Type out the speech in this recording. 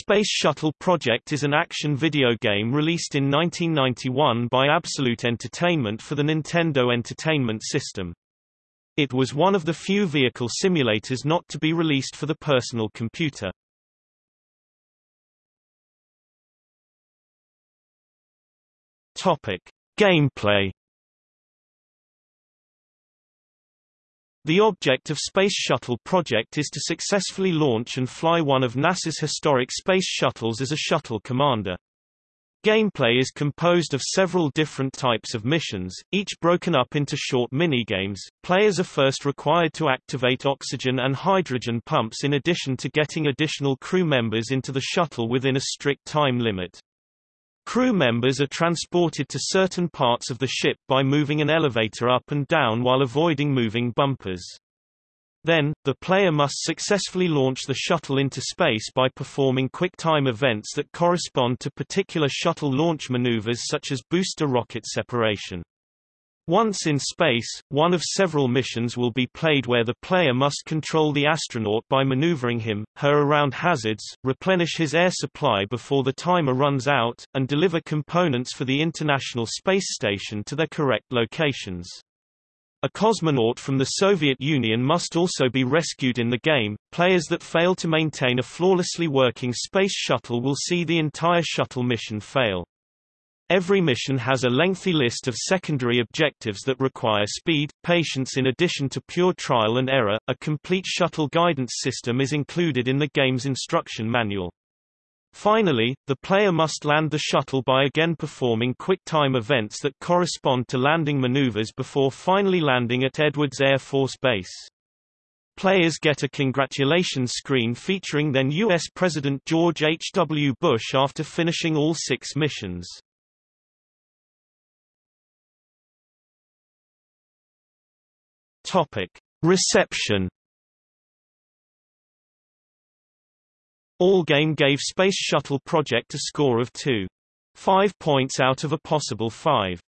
Space Shuttle Project is an action video game released in 1991 by Absolute Entertainment for the Nintendo Entertainment System. It was one of the few vehicle simulators not to be released for the personal computer. Topic: Gameplay The object of Space Shuttle project is to successfully launch and fly one of NASA's historic space shuttles as a shuttle commander. Gameplay is composed of several different types of missions, each broken up into short minigames. Players are first required to activate oxygen and hydrogen pumps in addition to getting additional crew members into the shuttle within a strict time limit. Crew members are transported to certain parts of the ship by moving an elevator up and down while avoiding moving bumpers. Then, the player must successfully launch the shuttle into space by performing quick-time events that correspond to particular shuttle launch maneuvers such as booster rocket separation. Once in space, one of several missions will be played where the player must control the astronaut by maneuvering him, her around hazards, replenish his air supply before the timer runs out, and deliver components for the International Space Station to their correct locations. A cosmonaut from the Soviet Union must also be rescued in the game. Players that fail to maintain a flawlessly working space shuttle will see the entire shuttle mission fail. Every mission has a lengthy list of secondary objectives that require speed, patience in addition to pure trial and error. A complete shuttle guidance system is included in the game's instruction manual. Finally, the player must land the shuttle by again performing quick-time events that correspond to landing maneuvers before finally landing at Edwards Air Force Base. Players get a congratulations screen featuring then U.S. President George H. W. Bush after finishing all six missions. Topic: Reception. Allgame gave Space Shuttle Project a score of 2.5 points out of a possible 5.